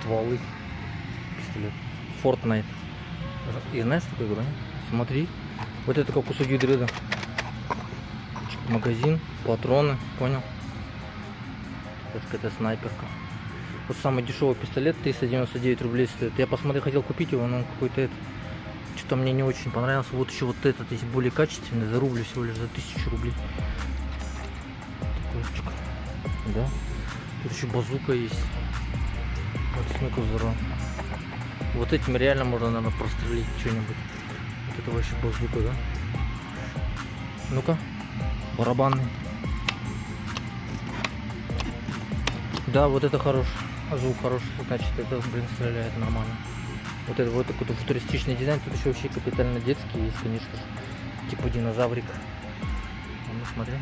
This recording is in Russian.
стволы. Пистолет. Fortnite. И знаешь, что такое игра? Смотри. Вот это как кусок гидрида. Магазин, патроны, понял? Это какая-то снайперка. Вот самый дешевый пистолет 399 рублей стоит. Я посмотрел, хотел купить его, но он какой-то это. Что-то мне не очень понравился. Вот еще вот этот есть более качественный, за рубль всего лишь за тысячу рублей. Такой. Да. Тут еще базука есть. Вот смыку здорово. Вот этим реально можно, наверное, прострелить что-нибудь. Вот это вообще базука, да? Ну-ка, барабанный. Да, вот это хорош. Звук хороший, значит, это, блин, стреляет нормально. Вот это вот такой футуристичный дизайн. Тут еще вообще капитально детский есть, конечно. Типа динозаврик. А Ну, смотри.